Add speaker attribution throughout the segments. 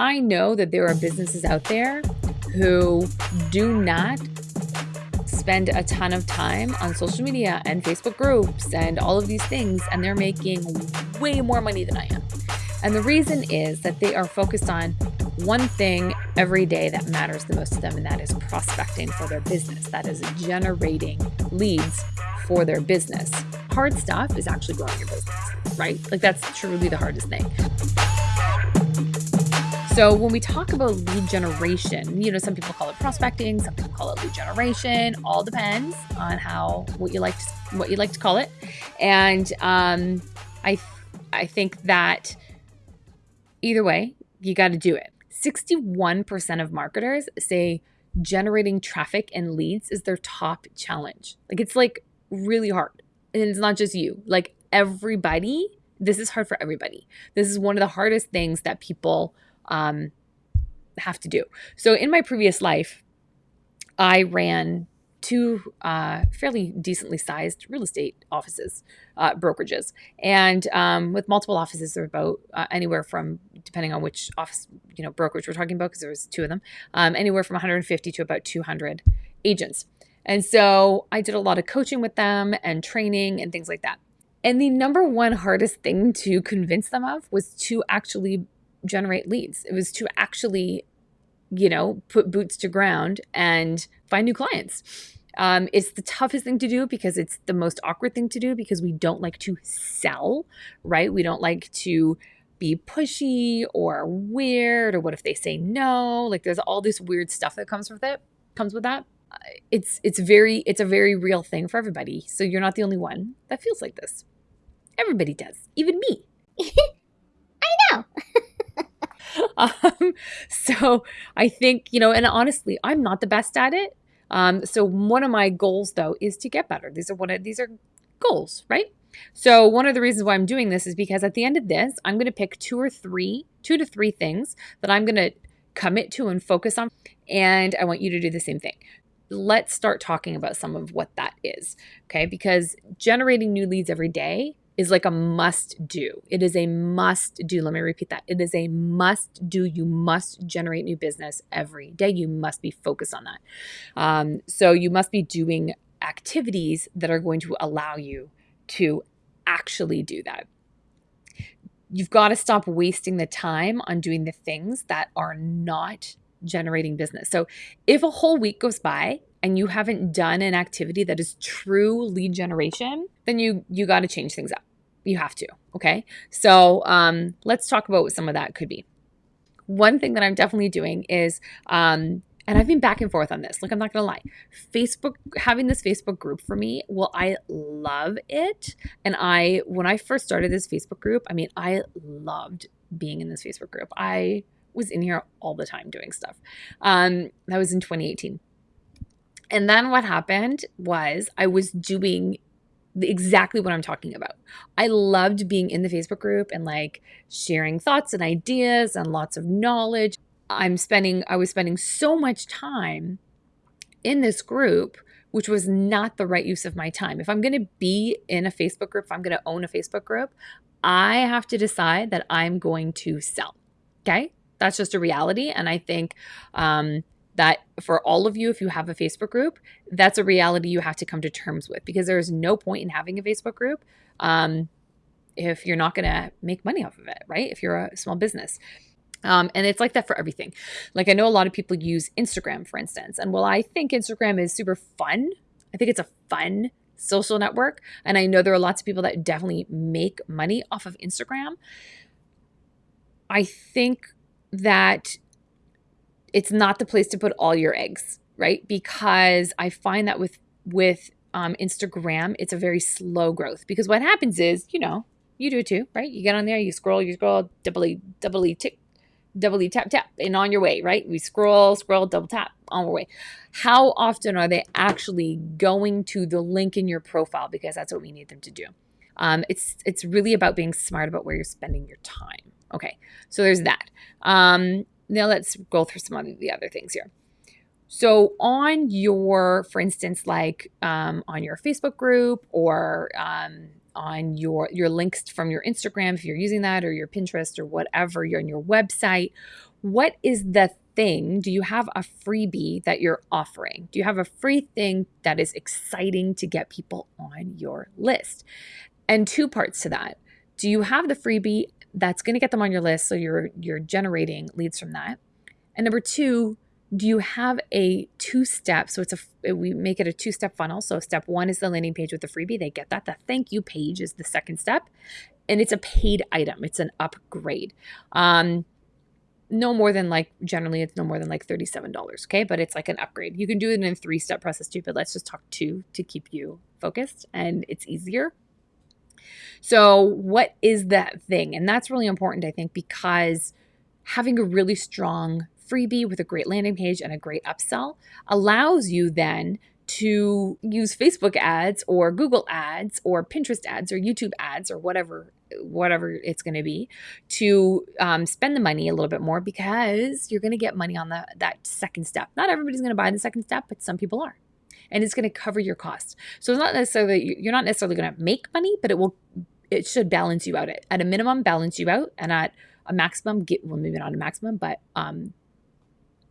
Speaker 1: I know that there are businesses out there who do not spend a ton of time on social media and Facebook groups and all of these things, and they're making way more money than I am. And the reason is that they are focused on one thing every day that matters the most to them, and that is prospecting for their business. That is generating leads for their business. Hard stuff is actually growing your business, right? Like that's truly the hardest thing. So when we talk about lead generation, you know, some people call it prospecting, some people call it lead generation. All depends on how what you like to, what you like to call it. And um, I I think that either way, you got to do it. 61% of marketers say generating traffic and leads is their top challenge. Like it's like really hard. And it's not just you. Like everybody, this is hard for everybody. This is one of the hardest things that people um, have to do. So in my previous life, I ran two uh, fairly decently sized real estate offices, uh, brokerages, and um, with multiple offices, there are about uh, anywhere from depending on which office you know brokerage we're talking about, because there was two of them, um, anywhere from 150 to about 200 agents. And so I did a lot of coaching with them and training and things like that. And the number one hardest thing to convince them of was to actually generate leads. It was to actually, you know, put boots to ground and find new clients. Um, it's the toughest thing to do because it's the most awkward thing to do because we don't like to sell, right? We don't like to be pushy or weird or what if they say no? Like there's all this weird stuff that comes with it, comes with that. It's it's very it's a very real thing for everybody. So you're not the only one that feels like this. Everybody does, even me.
Speaker 2: I know.
Speaker 1: um, so I think, you know, and honestly, I'm not the best at it. Um, so one of my goals though is to get better. These are one of these are goals, right? So one of the reasons why I'm doing this is because at the end of this, I'm going to pick two or three, two to three things that I'm going to commit to and focus on. And I want you to do the same thing. Let's start talking about some of what that is. Okay. Because generating new leads every day is like a must do. It is a must do. Let me repeat that. It is a must do. You must generate new business every day. You must be focused on that. Um, so you must be doing activities that are going to allow you to actually do that. You've got to stop wasting the time on doing the things that are not generating business. So if a whole week goes by and you haven't done an activity that is true lead generation, then you you got to change things up you have to. Okay. So um, let's talk about what some of that could be. One thing that I'm definitely doing is, um, and I've been back and forth on this. Like, I'm not going to lie. Facebook, having this Facebook group for me, well, I love it. And I, when I first started this Facebook group, I mean, I loved being in this Facebook group. I was in here all the time doing stuff. Um, that was in 2018. And then what happened was I was doing exactly what I'm talking about. I loved being in the Facebook group and like sharing thoughts and ideas and lots of knowledge. I'm spending, I was spending so much time in this group, which was not the right use of my time. If I'm going to be in a Facebook group, if I'm going to own a Facebook group, I have to decide that I'm going to sell. Okay. That's just a reality. And I think, um, that for all of you, if you have a Facebook group, that's a reality you have to come to terms with because there is no point in having a Facebook group um, if you're not going to make money off of it, right? If you're a small business. Um, and it's like that for everything. Like I know a lot of people use Instagram, for instance. And while I think Instagram is super fun, I think it's a fun social network. And I know there are lots of people that definitely make money off of Instagram. I think that it's not the place to put all your eggs, right? Because I find that with with um, Instagram, it's a very slow growth. Because what happens is, you know, you do it too, right? You get on there, you scroll, you scroll, doubly, doubly tick, doubly tap, tap, and on your way, right? We scroll, scroll, double tap, on our way. How often are they actually going to the link in your profile? Because that's what we need them to do. Um, it's it's really about being smart about where you're spending your time. Okay, so there's that. Um, now let's go through some of the other things here. So on your, for instance, like um, on your Facebook group or um, on your your links from your Instagram, if you're using that, or your Pinterest or whatever, you're on your website. what is the thing? Do you have a freebie that you're offering? Do you have a free thing that is exciting to get people on your list? And two parts to that. Do you have the freebie that's going to get them on your list so you're you're generating leads from that? And number 2, do you have a two step so it's a we make it a two step funnel. So step one is the landing page with the freebie they get that. The thank you page is the second step and it's a paid item it's an upgrade. Um no more than like generally it's no more than like $37 okay? But it's like an upgrade. You can do it in a three step process too but let's just talk two to keep you focused and it's easier so what is that thing and that's really important i think because having a really strong freebie with a great landing page and a great upsell allows you then to use Facebook ads or Google ads or Pinterest ads or YouTube ads or whatever whatever it's going to be to um, spend the money a little bit more because you're going to get money on the, that second step. Not everybody's going to buy the second step, but some people are. And it's going to cover your cost. So it's not necessarily you're not necessarily going to make money, but it will it should balance you out at, at a minimum balance you out and at a maximum get well maybe not a maximum but um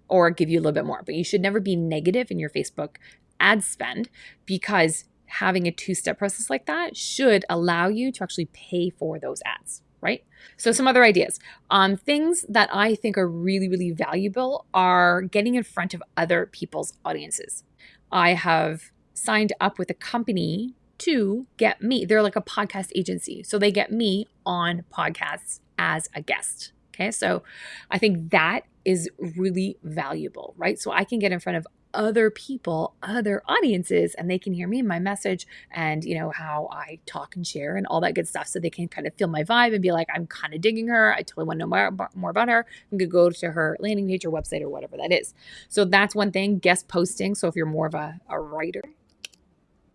Speaker 1: or give you a little bit more. But you should never be negative in your Facebook ad spend because having a two step process like that should allow you to actually pay for those ads. Right. So, some other ideas on um, things that I think are really, really valuable are getting in front of other people's audiences. I have signed up with a company to get me. They're like a podcast agency. So they get me on podcasts as a guest. Okay. So I think that is really valuable, right? So I can get in front of other people, other audiences, and they can hear me and my message and, you know, how I talk and share and all that good stuff. So they can kind of feel my vibe and be like, I'm kind of digging her. I totally want to know more, more about her. I'm going to go to her landing page or website or whatever that is. So that's one thing. Guest posting. So if you're more of a, a writer,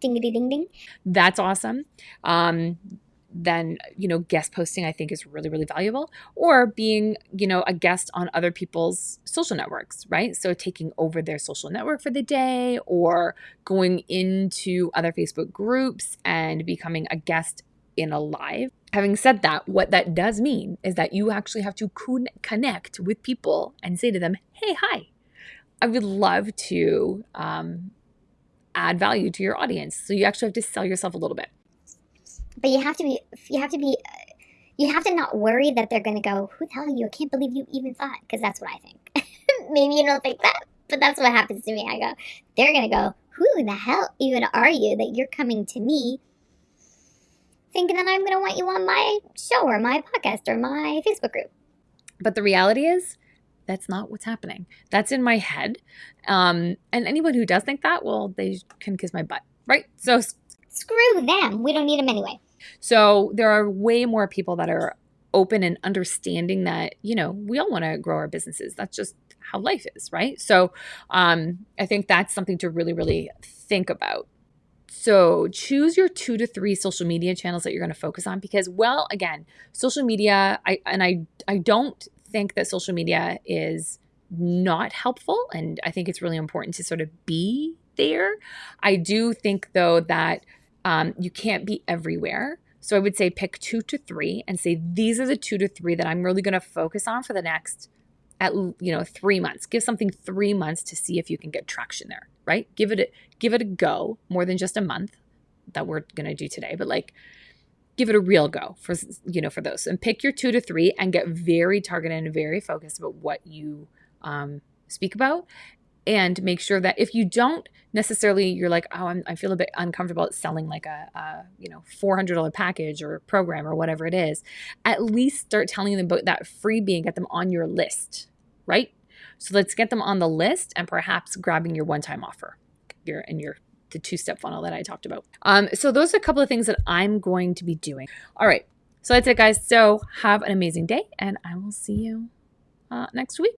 Speaker 2: ding ding ding.
Speaker 1: That's awesome. Um, then you know guest posting i think is really really valuable or being you know a guest on other people's social networks right? So taking over their social network for the day or going into other facebook groups and becoming a guest in a live. Having said that what that does mean is that you actually have to connect with people and say to them hey hi. I would love to um, add value to your audience. So you actually have to sell yourself a little bit
Speaker 2: but you have to be you have to be you have to not worry that they're going to go who the hell are you? I can't believe you even thought because that's what i think. Maybe you don't think that but that's what happens to me. I go they're going to go who the hell even are you that you're coming to me thinking that i'm going to want you on my show or my podcast or my facebook group?
Speaker 1: But the reality is that's not what's happening. That's in my head. Um, and anyone who does think that well they can kiss my butt right? So
Speaker 2: screw them. We don't need them anyway
Speaker 1: so there are way more people that are open and understanding that, you know, we all want to grow our businesses. That's just how life is, right? So um, I think that's something to really, really think about. So choose your two to three social media channels that you're going to focus on because, well, again, social media, I and I I don't think that social media is not helpful, and I think it's really important to sort of be there. I do think though that um, you can't be everywhere. So I would say pick two to three and say these are the two to three that I'm really going to focus on for the next at you know 3 months. Give something 3 months to see if you can get traction there, right? Give it a, give it a go more than just a month that we're going to do today, but like give it a real go for you know for those and pick your 2 to 3 and get very targeted and very focused about what you um, speak about and make sure that if you don't necessarily you're like oh I'm, i feel a bit uncomfortable at selling like a, a you know $400 package or program or whatever it is at least start telling them about that freebie and get them on your list right? So let's get them on the list and perhaps grabbing your one-time offer your and your the two-step funnel that i talked about. Um, so those are a couple of things that i'm going to be doing. All right. So that's it guys. So have an amazing day and i will see you uh, next week